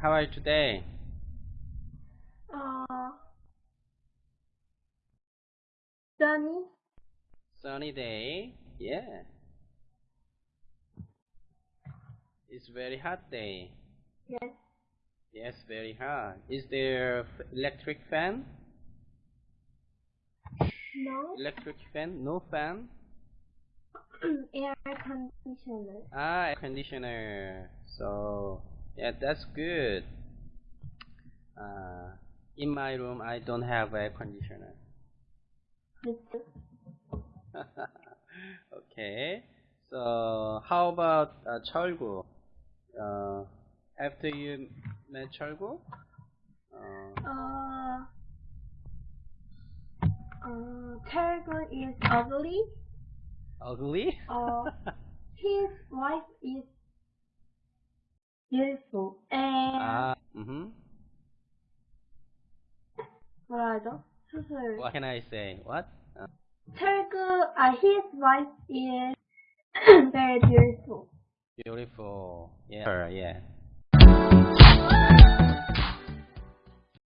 how are you today? Uh, sunny. Sunny day. Yeah. It's very hot day. Yes. Yes, very hot. Is there f- electric fan? No. Electric fan? No fan? Air conditioner. Ah, air conditioner. So, yeah, that's good. Uh, in my room, I don't have air conditioner. okay. So how about uh, Cholgu? Uh, after you met Cholgu? Uh, uh, um, is ugly. Ugly? uh, his wife is beautiful. And 아, mm-hmm. 뭐라죠? 수술. What can I say? What? Uh, Tergo, uh, his wife is very beautiful. beautiful. Yeah. Her, yeah.